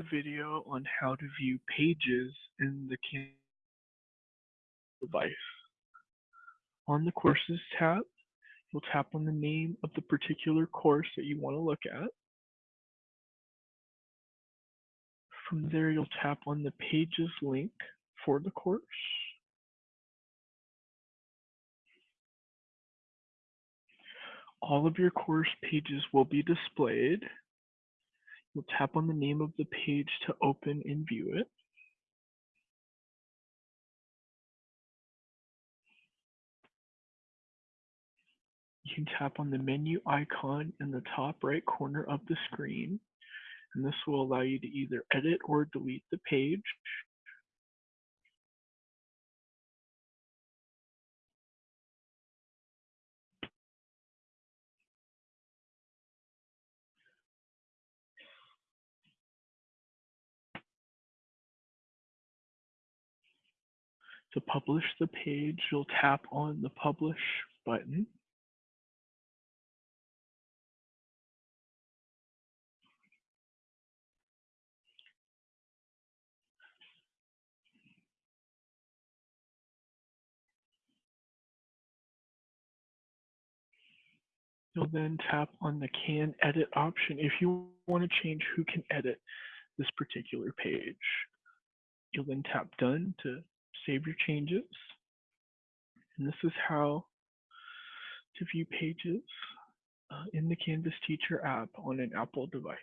a video on how to view pages in the Canvas device. On the Courses tab, you'll tap on the name of the particular course that you want to look at. From there, you'll tap on the Pages link for the course. All of your course pages will be displayed You'll tap on the name of the page to open and view it. You can tap on the menu icon in the top right corner of the screen, and this will allow you to either edit or delete the page. To publish the page, you'll tap on the Publish button. You'll then tap on the Can Edit option if you want to change who can edit this particular page. You'll then tap Done to save your changes. And this is how to view pages uh, in the Canvas Teacher app on an Apple device.